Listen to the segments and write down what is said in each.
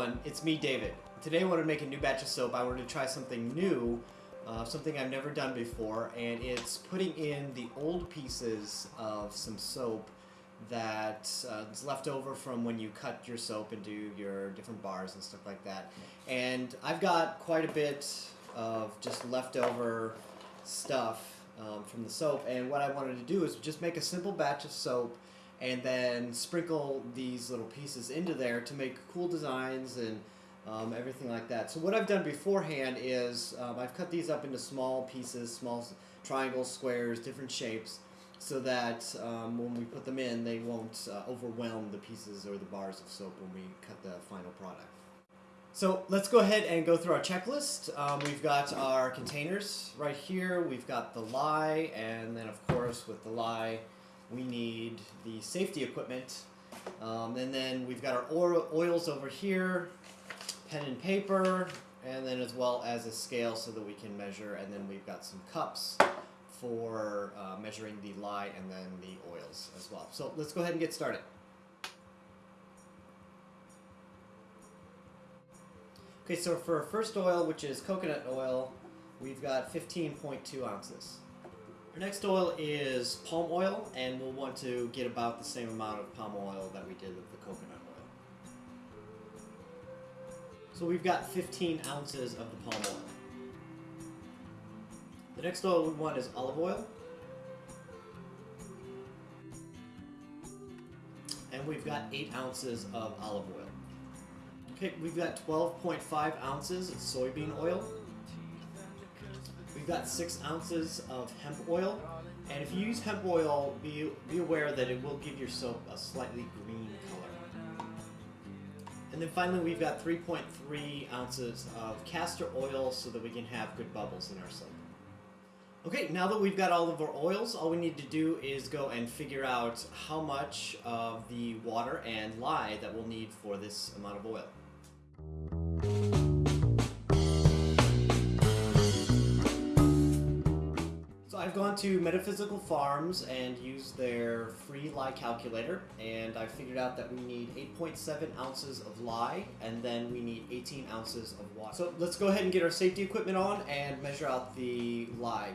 everyone, it's me, David. Today I wanted to make a new batch of soap. I wanted to try something new, uh, something I've never done before, and it's putting in the old pieces of some soap that uh, left over from when you cut your soap do your different bars and stuff like that. And I've got quite a bit of just leftover stuff um, from the soap, and what I wanted to do is just make a simple batch of soap and then sprinkle these little pieces into there to make cool designs and um, everything like that. So what I've done beforehand is um, I've cut these up into small pieces, small triangles, squares, different shapes, so that um, when we put them in, they won't uh, overwhelm the pieces or the bars of soap when we cut the final product. So let's go ahead and go through our checklist. Um, we've got our containers right here. We've got the lye, and then of course with the lye, we need the safety equipment. Um, and then we've got our oils over here, pen and paper, and then as well as a scale so that we can measure. And then we've got some cups for uh, measuring the lye and then the oils as well. So let's go ahead and get started. Okay, so for our first oil, which is coconut oil, we've got 15.2 ounces. Our next oil is palm oil, and we'll want to get about the same amount of palm oil that we did with the coconut oil. So we've got 15 ounces of the palm oil. The next oil we want is olive oil. And we've got 8 ounces of olive oil. Okay, we've got 12.5 ounces of soybean oil. We've got 6 ounces of hemp oil. And if you use hemp oil, be, be aware that it will give your soap a slightly green color. And then finally, we've got 3.3 ounces of castor oil so that we can have good bubbles in our soap. Okay, now that we've got all of our oils, all we need to do is go and figure out how much of the water and lye that we'll need for this amount of oil. To Metaphysical Farms and used their free lye calculator and I figured out that we need 8.7 ounces of lye and then we need 18 ounces of water. So let's go ahead and get our safety equipment on and measure out the lye.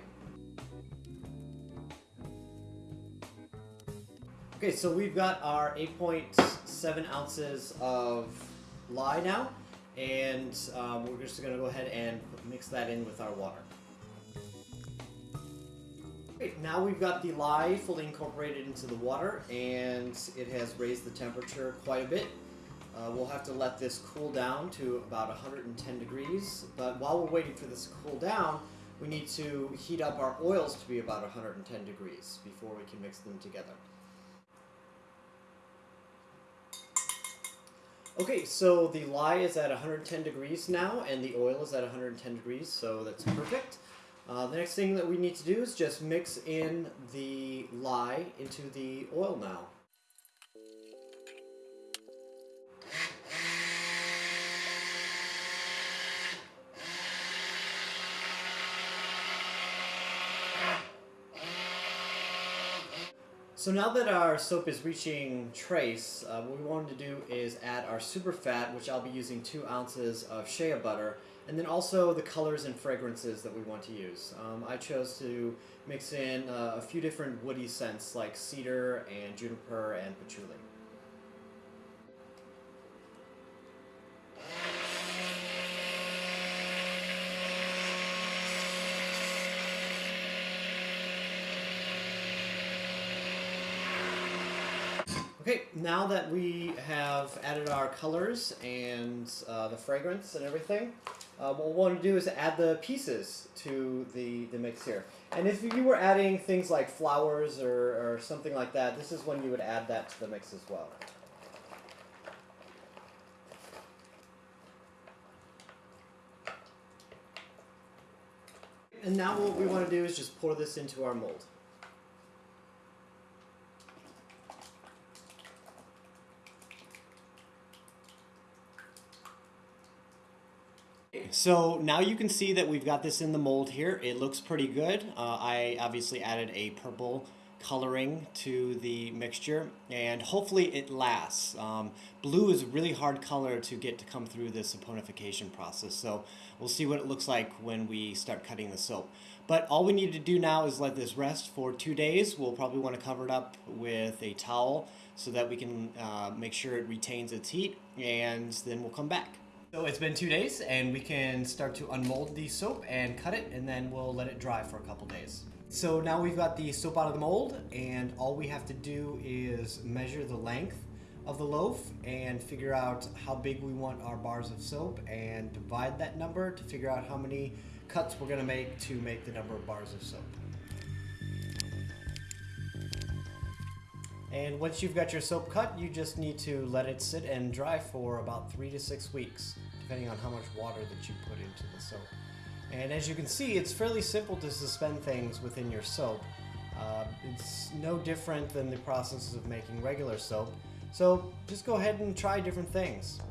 Okay, so we've got our 8.7 ounces of lye now and um, we're just going to go ahead and mix that in with our water. Now we've got the lye fully incorporated into the water and it has raised the temperature quite a bit. Uh, we'll have to let this cool down to about 110 degrees, but while we're waiting for this to cool down, we need to heat up our oils to be about 110 degrees before we can mix them together. Okay, so the lye is at 110 degrees now, and the oil is at 110 degrees, so that's perfect. Uh, the next thing that we need to do is just mix in the lye into the oil now. So now that our soap is reaching trace, uh, what we wanted to do is add our super fat, which I'll be using two ounces of shea butter, and then also the colors and fragrances that we want to use. Um, I chose to mix in uh, a few different woody scents like cedar and juniper and patchouli. Okay, now that we have added our colors and uh, the fragrance and everything, uh, what we want to do is add the pieces to the, the mix here. And if you were adding things like flowers or, or something like that, this is when you would add that to the mix as well. And now what we want to do is just pour this into our mold. So now you can see that we've got this in the mold here. It looks pretty good. Uh, I obviously added a purple coloring to the mixture and hopefully it lasts. Um, blue is a really hard color to get to come through this saponification process so we'll see what it looks like when we start cutting the soap. But all we need to do now is let this rest for two days. We'll probably want to cover it up with a towel so that we can uh, make sure it retains its heat and then we'll come back. So it's been two days and we can start to unmold the soap and cut it and then we'll let it dry for a couple days. So now we've got the soap out of the mold and all we have to do is measure the length of the loaf and figure out how big we want our bars of soap and divide that number to figure out how many cuts we're going to make to make the number of bars of soap. And once you've got your soap cut, you just need to let it sit and dry for about three to six weeks, depending on how much water that you put into the soap. And as you can see, it's fairly simple to suspend things within your soap. Uh, it's no different than the processes of making regular soap. So just go ahead and try different things.